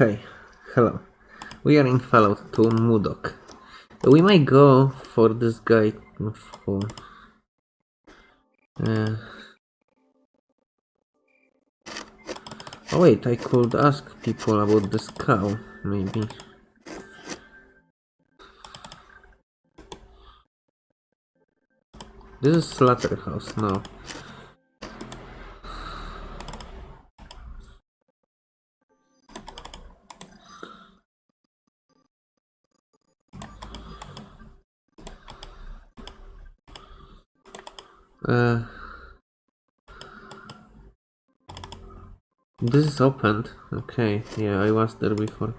Okay, hello. We are in Fallout 2 Modoc. We might go for this guy for... Uh... Oh wait, I could ask people about this cow, maybe. This is slaughterhouse now. This is opened. Okay, yeah, I was there before.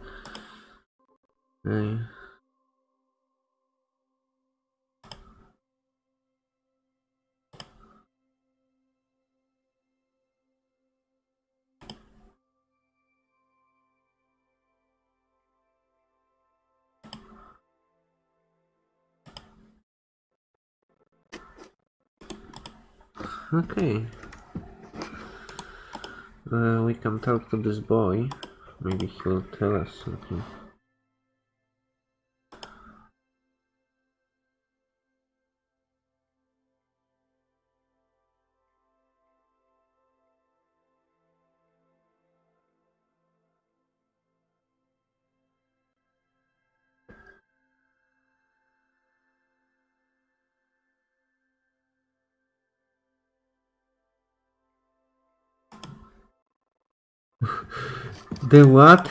Okay. Uh, we can talk to this boy. Maybe he'll tell us something. The what?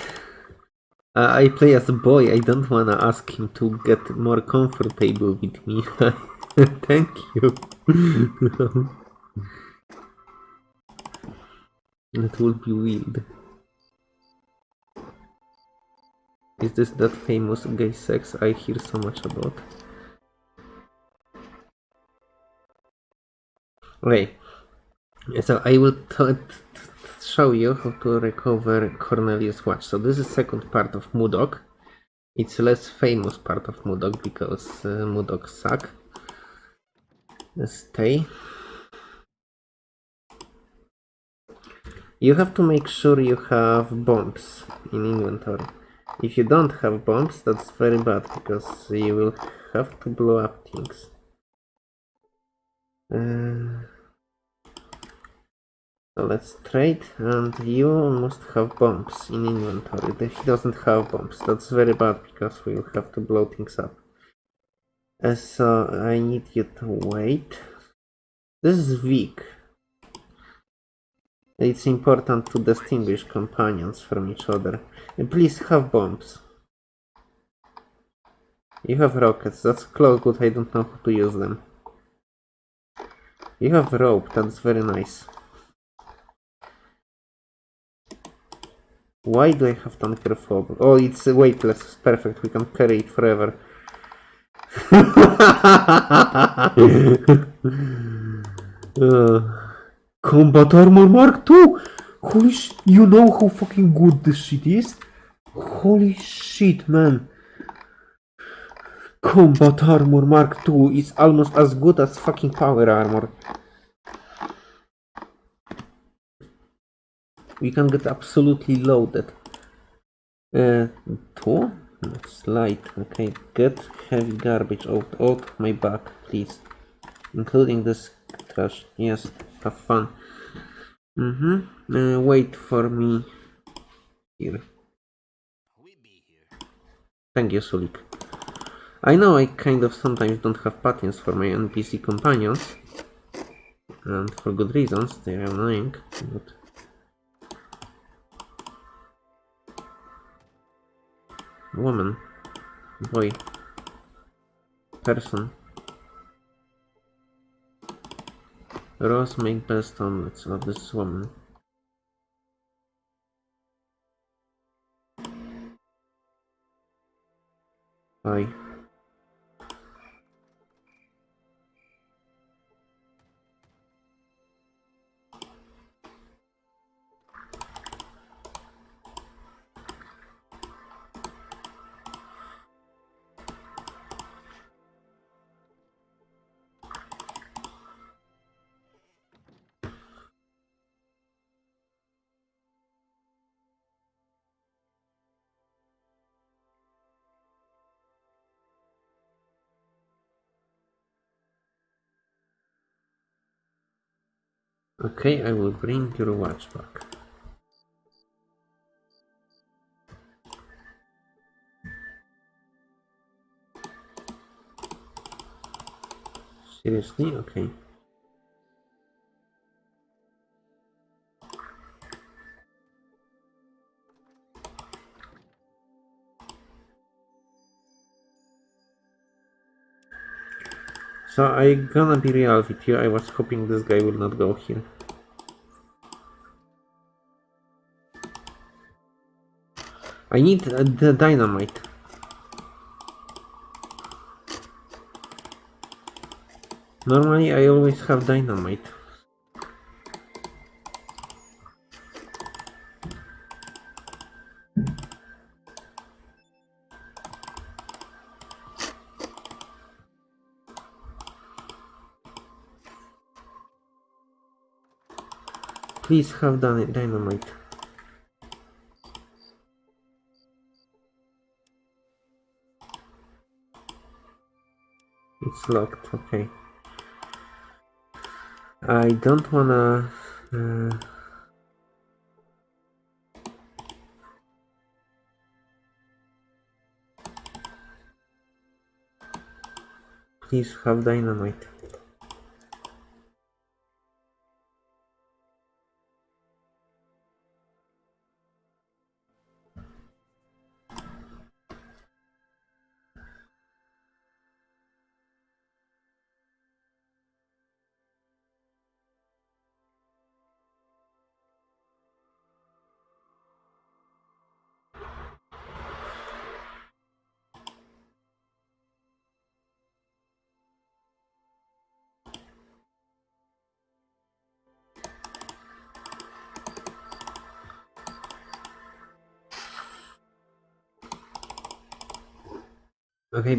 Uh, I play as a boy. I don't wanna ask him to get more comfortable with me. Thank you. That would be weird. Is this that famous gay sex I hear so much about? Okay. So I will show you how to recover Cornelius watch. So this is second part of Modoc. It's less famous part of Modoc because uh, Modoc suck. Stay. You have to make sure you have bombs in inventory. If you don't have bombs, that's very bad because you will have to blow up things. Uh, so let's trade and you must have bombs in inventory. He doesn't have bombs. That's very bad because we will have to blow things up. Uh, so I need you to wait. This is weak. It's important to distinguish companions from each other. And please have bombs. You have rockets, that's close, but I don't know how to use them. You have rope, that's very nice. Why do I have tanker fob? Oh, it's weightless. Perfect. We can carry it forever. uh, combat armor mark 2! Holy sh you know how fucking good this shit is? Holy shit, man. Combat armor mark 2 is almost as good as fucking power armor. We can get absolutely loaded. Uh, two? Light. Okay, get heavy garbage out, out my back, please. Including this trash. Yes, have fun. Mm-hmm. Uh, wait for me here. Thank you, Sulik. I know I kind of sometimes don't have patterns for my NPC companions. And for good reasons, they're annoying, but woman, boy, person. Rose make best omelets of this woman. Bye. Okay, I will bring your watch back. Seriously? Okay. So I gonna be real with you, I was hoping this guy will not go here. I need uh, the dynamite. Normally I always have dynamite. Please have dyna- dynamite. It's locked, okay. I don't wanna... Uh, please have dynamite.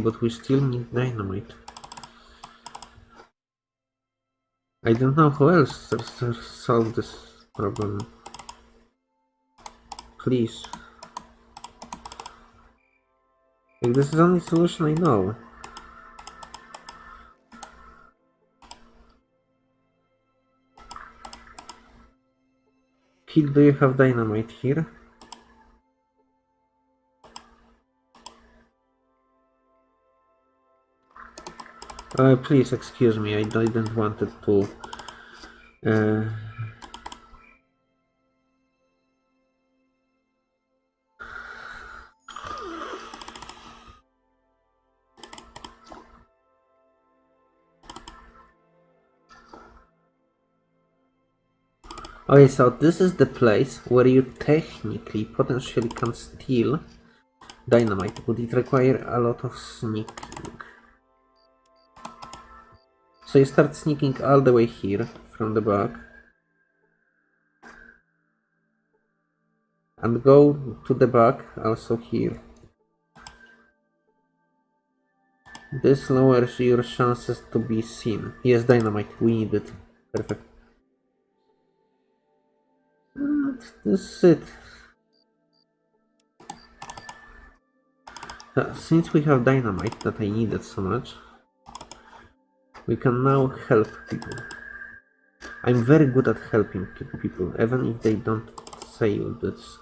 But we still need dynamite. I don't know how else to, to solve this problem. Please. Like, this is the only solution I know. Kid, do you have dynamite here? Uh, please excuse me, I didn't want it to... Uh, Okay, so this is the place where you technically potentially can steal dynamite, but it requires a lot of sneaking. So you start sneaking all the way here from the back. And go to the back also here. This lowers your chances to be seen. Yes, dynamite, we need it. Perfect. And this is it. Uh, since we have dynamite that I needed so much, we can now help people. I'm very good at helping people, even if they don't say this.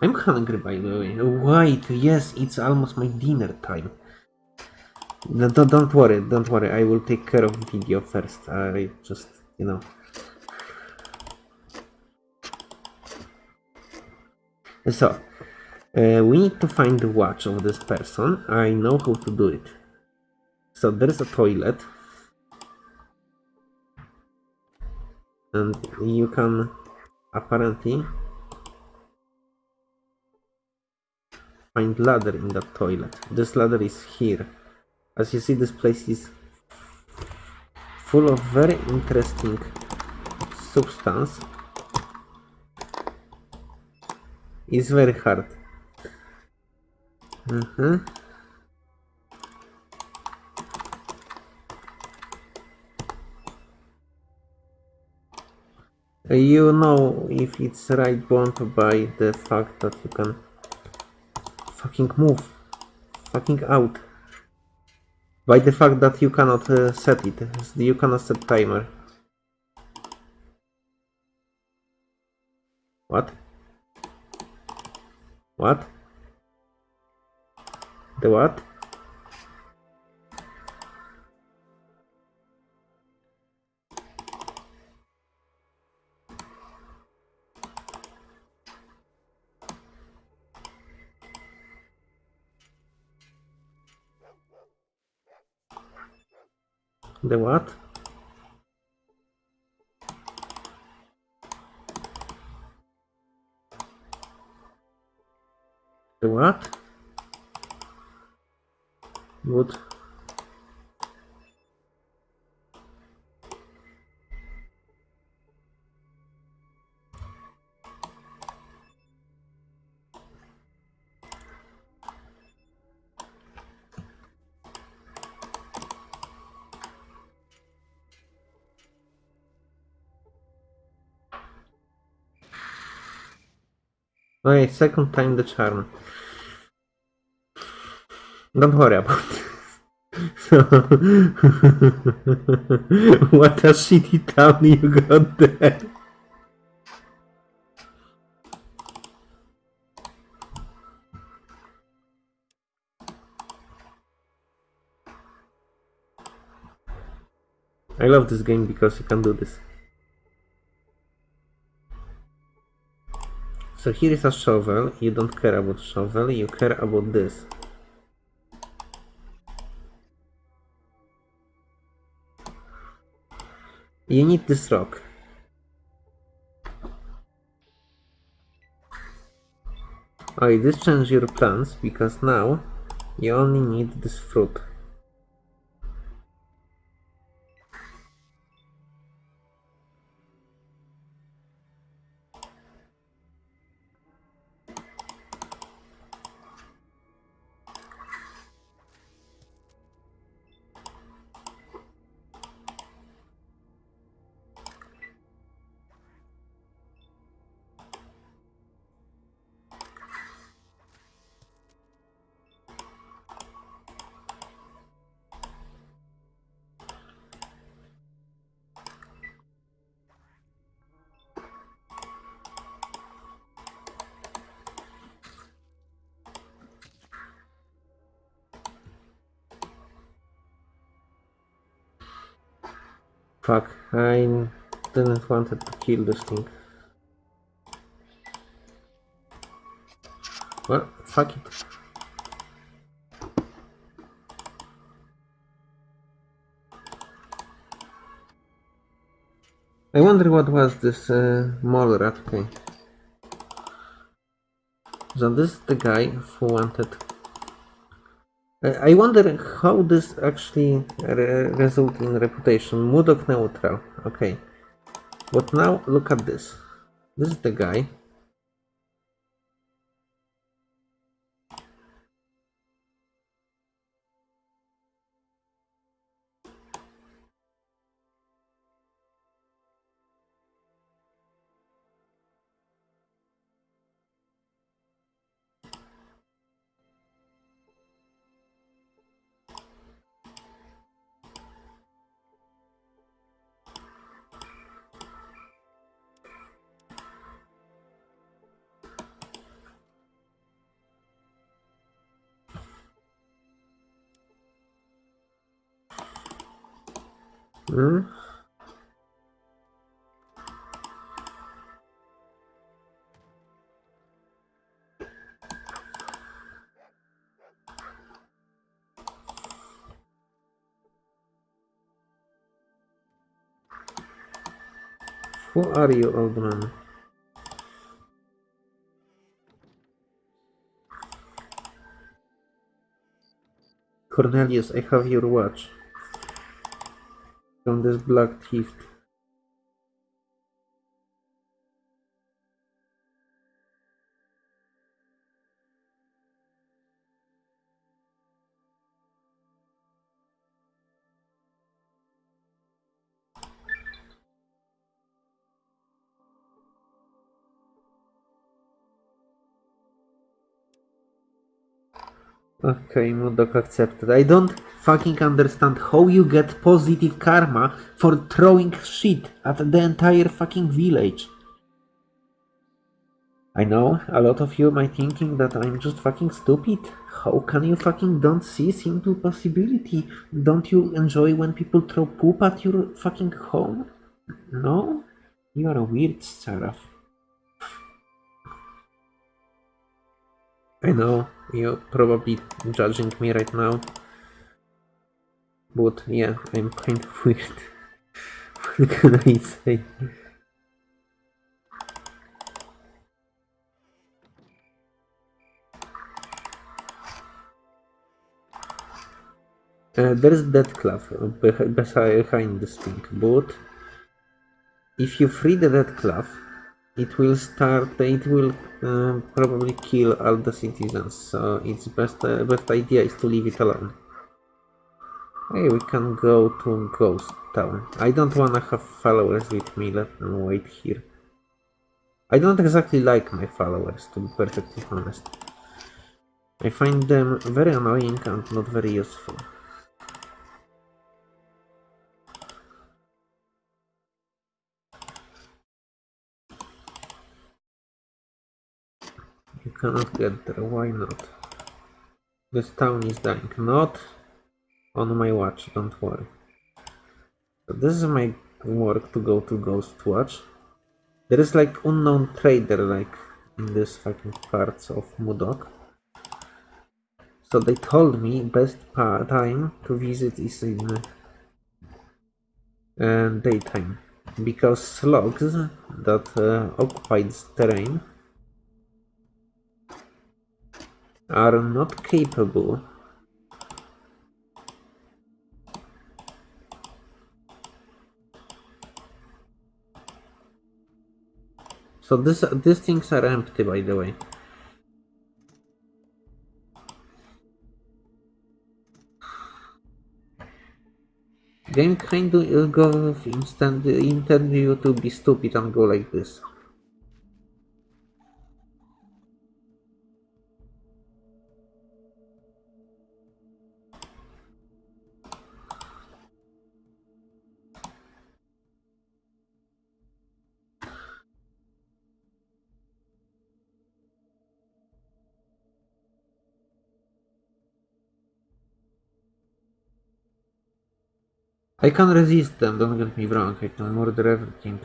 I'm hungry by the way. Wait, yes, it's almost my dinner time. No, don't, don't worry, don't worry, I will take care of video first. I just, you know. So, uh, we need to find the watch of this person. I know how to do it. So there is a toilet. And you can apparently find ladder in that toilet. This ladder is here. As you see this place is full of very interesting substance. It's very hard. Uh -huh. you know if it's right bond by the fact that you can fucking move fucking out. By the fact that you cannot uh, set it. You cannot set timer. What? What? The what? The what? The what? Wood. Okay, second time the charm. Don't worry about it. So, what a shitty town you got there. I love this game because you can do this. So here is a shovel, you don't care about shovel, you care about this. You need this rock. Oh, this changes your plans because now you only need this fruit. Fuck, I didn't wanted to kill this thing. Well, fuck it. I wonder what was this uh, mole rat. Okay. So this is the guy who wanted I wonder how this actually re result in reputation. Modoc neutral. Okay. But now look at this. This is the guy. Hmm? Who are you, old man? Cornelius, I have your watch from this black thief. Okay, Modoc accepted. I don't fucking understand how you get positive karma for throwing shit at the entire fucking village. I know a lot of you might thinking that I'm just fucking stupid. How can you fucking don't see simple possibility? Don't you enjoy when people throw poop at your fucking home? No? You are a weird seraph. I know, you're probably judging me right now. But yeah, I'm kind of weird. what can I say? Uh, there's that cloth behind this thing, but if you free the dead cloth, it will start, it will uh, probably kill all the citizens, so its best, uh, best idea is to leave it alone. Hey, we can go to Ghost Town. I don't wanna have followers with me, let them wait here. I don't exactly like my followers, to be perfectly honest. I find them very annoying and not very useful. You cannot get there, why not? This town is dying, not on my watch, don't worry. So this is my work to go to Ghost Watch. There is like unknown trader like in this fucking parts of Modoc. So they told me best time to visit is in uh, daytime because slugs that uh, occupied terrain are not capable So this these things are empty by the way. Game kind of instant intend you to be stupid and go like this. I can't resist them, don't get me wrong, I can murder everything.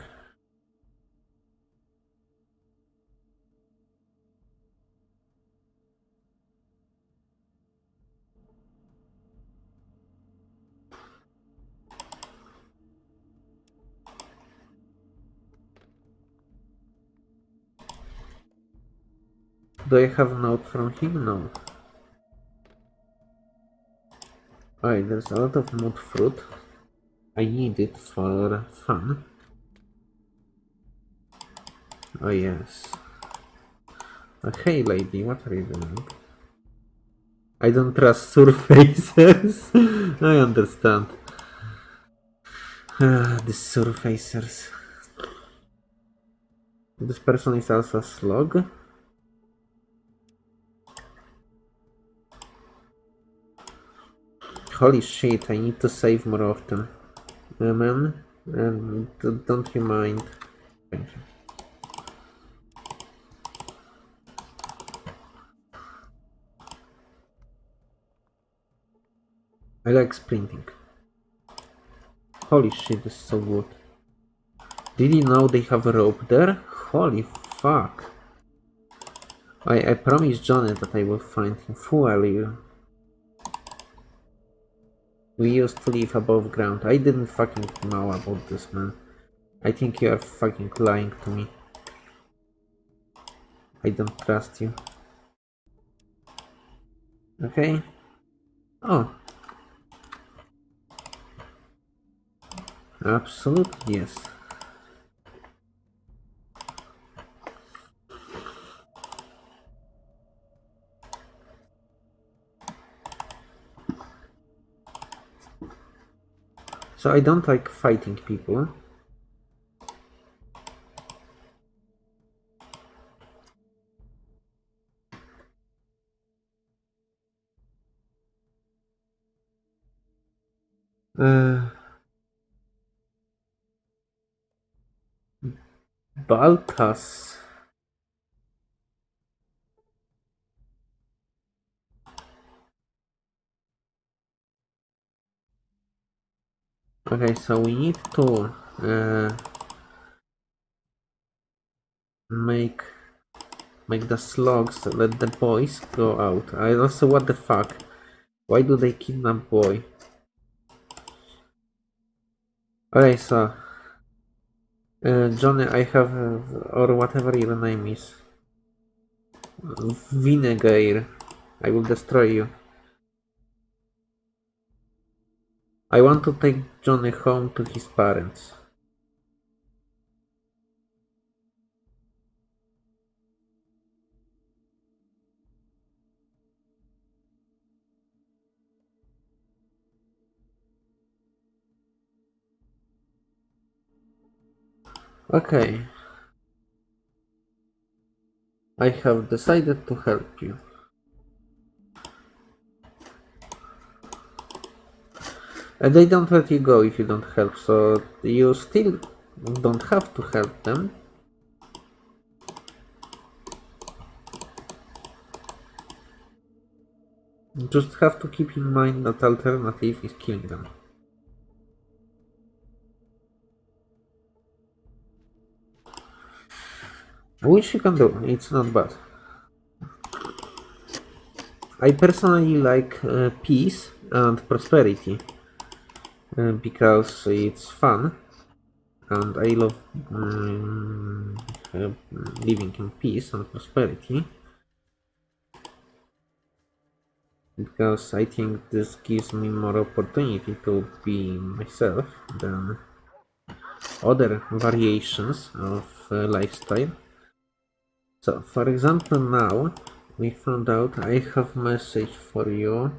Do I have note from him? No. Alright, there's a lot of mud fruit. I need it for fun. Oh yes. Uh, hey lady, what are you doing? I don't trust surfacers. I understand. Ah, the surfacers. This person is also a slug. Holy shit, I need to save more often. Amen. And don't you mind. Thank you. I like sprinting. Holy shit, this is so good. Did you know they have a rope there? Holy fuck. I, I promised Johnny that I will find him fuel you. We used to live above ground. I didn't fucking know about this, man. I think you are fucking lying to me. I don't trust you. Okay. Oh. Absolutely, yes. So I don't like fighting people. Uh, Balthas. Okay, so we need to uh, make make the slugs let the boys go out. I also what the fuck? Why do they kidnap boy? Okay, so uh, Johnny, I have uh, or whatever your name is. Vinegar. I will destroy you. I want to take Johnny home to his parents. Okay. I have decided to help you. And they don't let you go if you don't help, so you still don't have to help them. Just have to keep in mind that alternative is killing them. Which you can do, it's not bad. I personally like uh, peace and prosperity uh, because it's fun and I love um, living in peace and prosperity because I think this gives me more opportunity to be myself than other variations of uh, lifestyle. So, for example, now we found out I have message for you.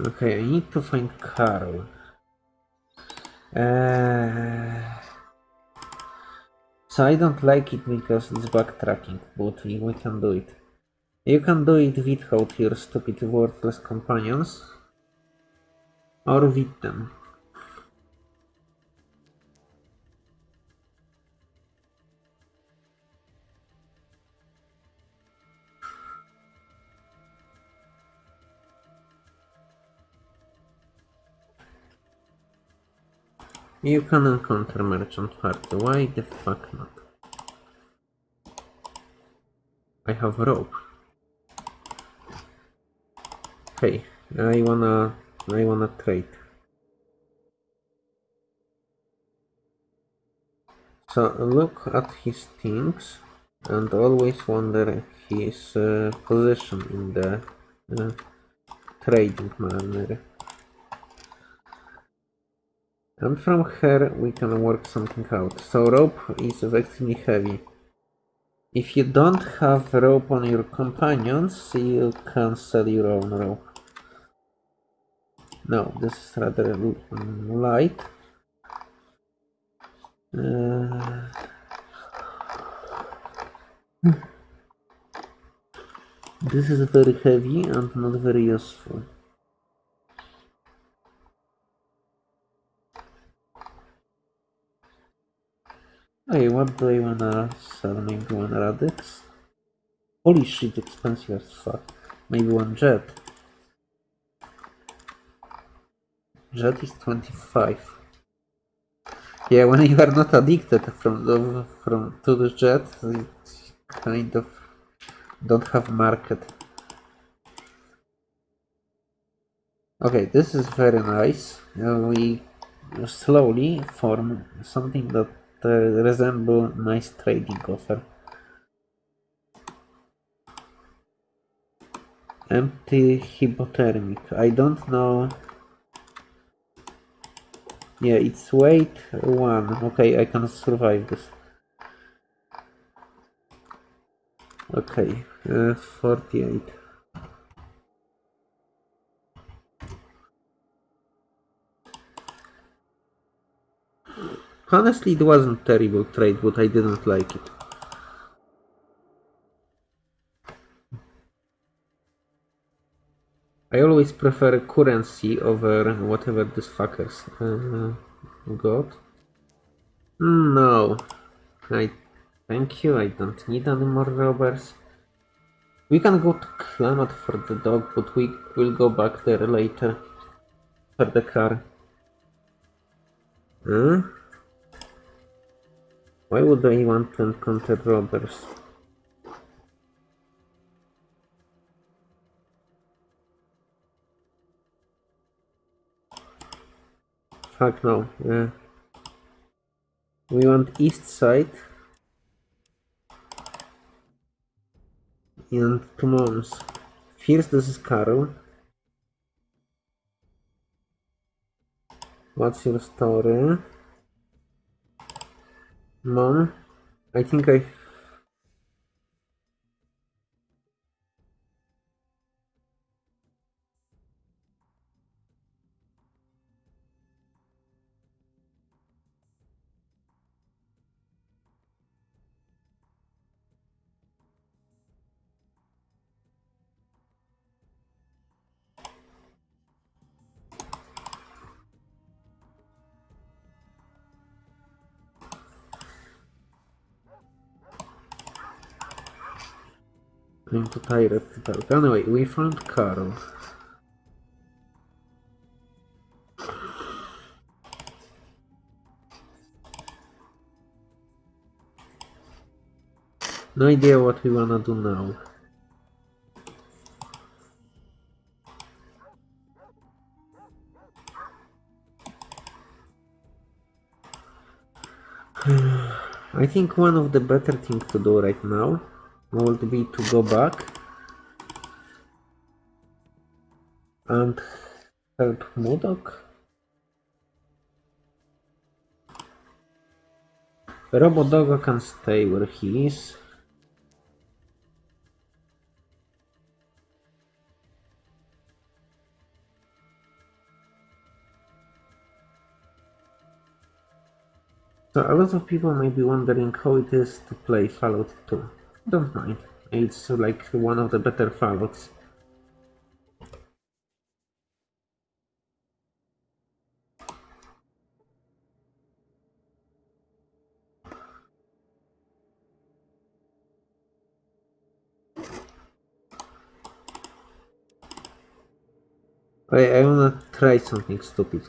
Okay, I need to find Carl. Uh, so I don't like it because it's backtracking, but we, we can do it. You can do it without your stupid worthless companions. Or with them. You can encounter merchant party. Why the fuck not? I have rope. Hey, I wanna I wanna trade. So look at his things and always wonder his uh, position in the uh, trading manner. And from here we can work something out. So rope is extremely heavy. If you don't have rope on your companions, you can sell your own rope. No, this is rather light. Uh, this is very heavy and not very useful. Hey, what do I wanna sell? Maybe one Rad-X? Holy shit, expensive as fuck. Maybe one jet. Jet is 25. Yeah, when you are not addicted from the, from to the jet, it kind of don't have market. Okay, this is very nice. Uh, we slowly form something that resemble nice trading offer. Empty hypodermic. I don't know Yeah, it's weight one. Okay, I can survive this. Okay, uh, 48. Honestly, it wasn't terrible trade, but I didn't like it. I always prefer currency over whatever these fuckers uh, got. No. I thank you, I don't need any more robbers. We can go to Klamath for the dog, but we will go back there later for the car. Huh? Why would I want to encounter robbers? Fuck no. Yeah. We want east side. And two moms. First, this is Carol. What's your story? Mom, I think I Anyway, we found Carol. No idea what we wanna do now. I think one of the better things to do right now would be to go back and help Modoc. Robodogo can stay where he is. So a lot of people may be wondering how it is to play Fallout 2. Don't mind. It's like one of the better Fallouts. I, I wanna try something stupid.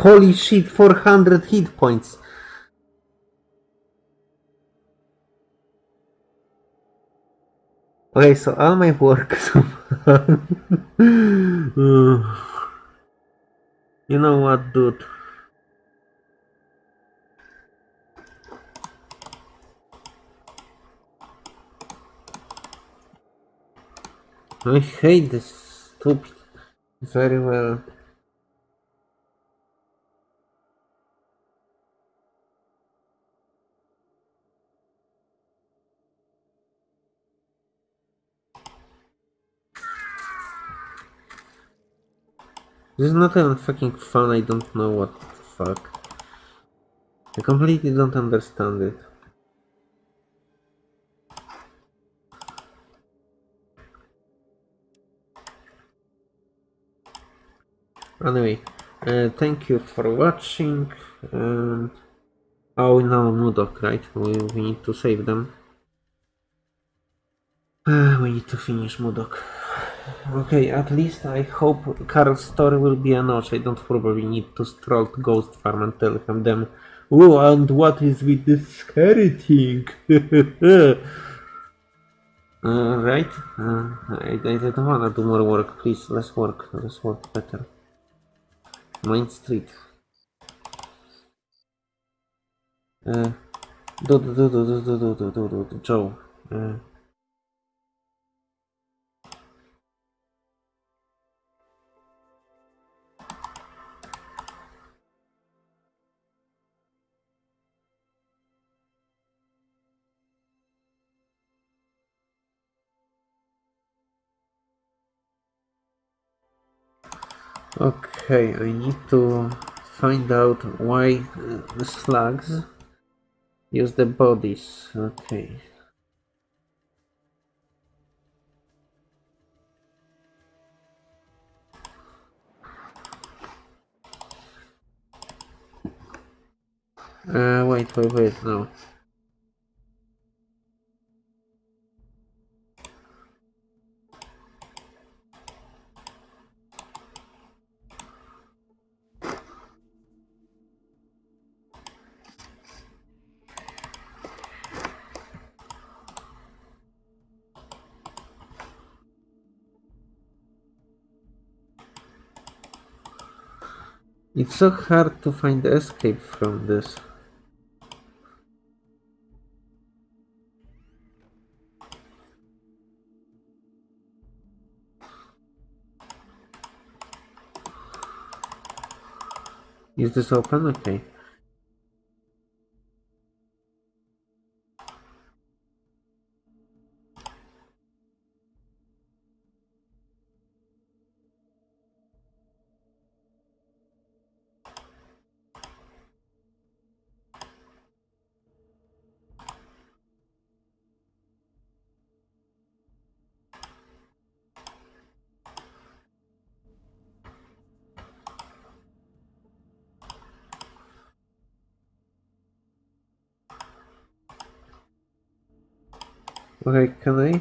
Holy shit, 400 hit points. Okay, so all my work so You know what, dude? I hate this stupid very well. This is not even fucking fun, I don't know what the fuck. I completely don't understand it. Anyway, uh, thank you for watching. And oh, now Modoc, right? We, we need to save them. Uh, we need to finish Modoc. Okay, at least I hope Karl's story will be a notch. I don't probably need to stroll to Ghost Farm and tell him them. Oh, and what is with this scary thing? uh, right? Uh, I, I don't wanna do more work. Please, less work. Less work better. Main Street. Uh, do do do do do do do do do do Joe. Uh, Okay, I need to find out why uh, the slugs use the bodies. Okay. Uh, wait, wait, wait, no. It's so hard to find the escape from this. Is this open? Okay. Okay, can?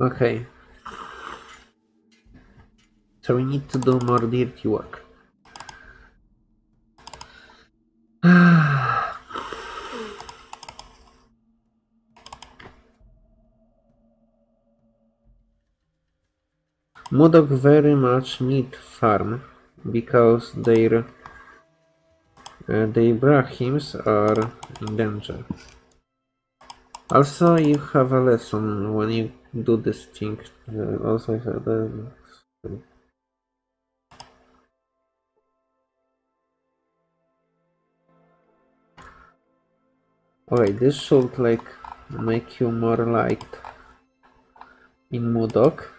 Okay. So we need to do more dirty work. Modoc very much need farm because their uh, their Brahmins are in danger. Also, you have a lesson when you do this thing. Uh, also, the Okay, this should like make you more liked in Modoc.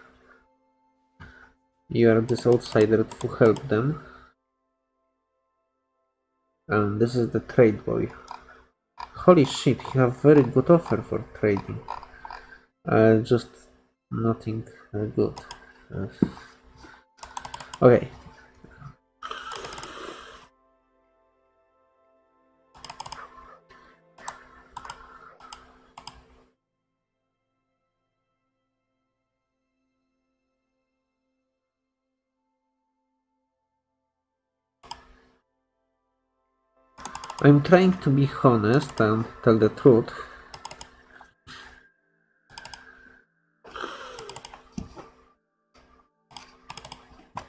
You are this outsider to help them. And this is the trade boy. Holy shit, you have very good offer for trading. Uh, just nothing uh, good. Uh, okay. I'm trying to be honest and tell the truth.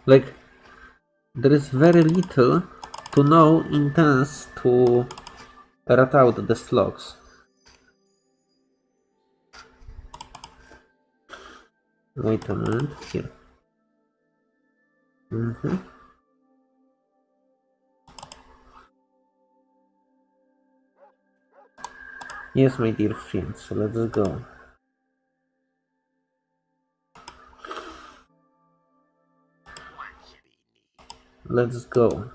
Like, there is very little to no intense to rat out the slugs. Wait a minute, here. Mm -hmm. Yes, my dear friends, let's go. Let's go.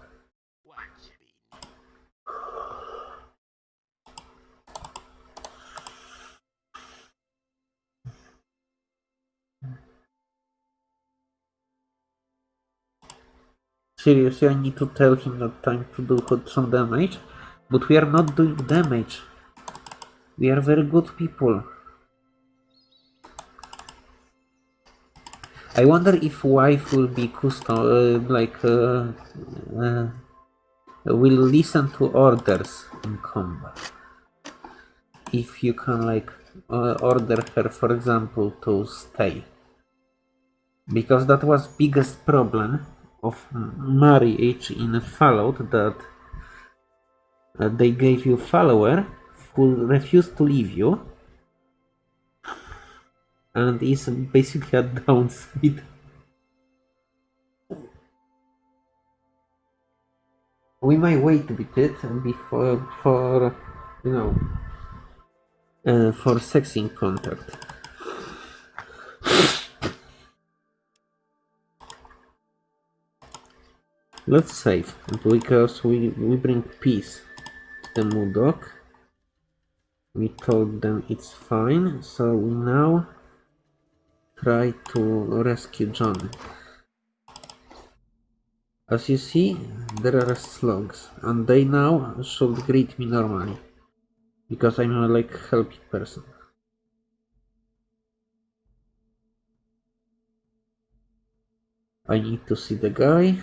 Seriously, I need to tell him that time to do some damage, but we are not doing damage. We are very good people. I wonder if wife will be custom, uh, like, uh, uh, will listen to orders in combat. If you can, like, uh, order her, for example, to stay. Because that was biggest problem of marriage in Fallout that uh, they gave you follower who refused to leave you and is basically a downside. We might wait a bit before for you know uh, for sexing contact. Let's save because we we bring peace to the Modoc. We told them it's fine, so we now try to rescue John. As you see, there are slugs, and they now should greet me normally, because I'm a like helpy person. I need to see the guy.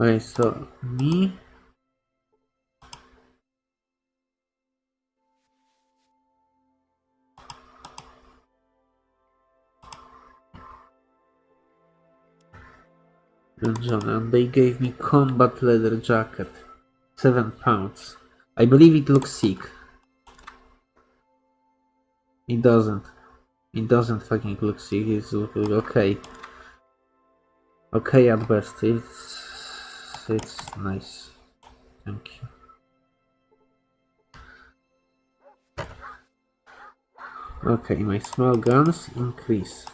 I saw me. And John, and they gave me combat leather jacket. Seven pounds. I believe it looks sick. It doesn't. It doesn't fucking look sick. It's okay. Okay at best. It's it's nice. Thank you. Okay, my small guns increase.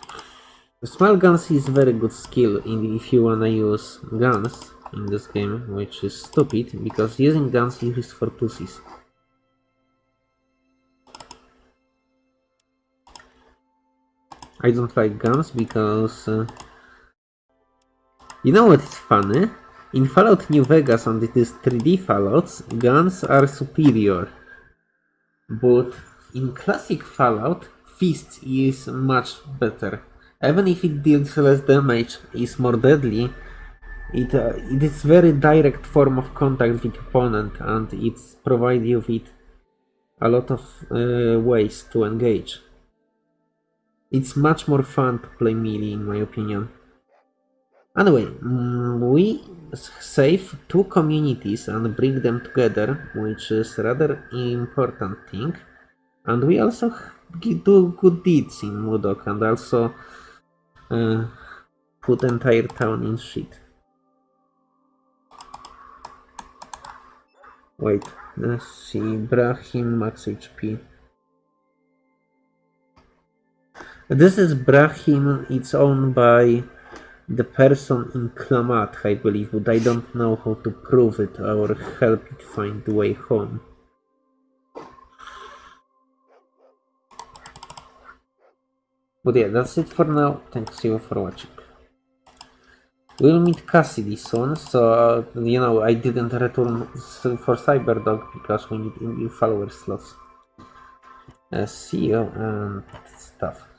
The small guns is very good skill in if you wanna use guns in this game, which is stupid, because using guns is for pussies. I don't like guns because... Uh, you know what is funny? In Fallout New Vegas and it is 3D Fallouts, guns are superior. But in classic Fallout, Fists is much better. Even if it deals less damage, is more deadly, it, uh, it is very direct form of contact with opponent and it provides you with a lot of uh, ways to engage. It's much more fun to play melee in my opinion. Anyway, mm, we save two communities and bring them together, which is rather important thing. And we also do good deeds in Modoc and also uh, put entire town in shit. Wait, let's see, Brahmin max HP. This is Brahmin, it's owned by the person in Klamath, I believe, but I don't know how to prove it or help it find the way home. But yeah, that's it for now. Thanks you for watching. We'll meet Cassidy soon, so you know I didn't return for Cyberdog because we need new follower slots. Uh, see you and stuff.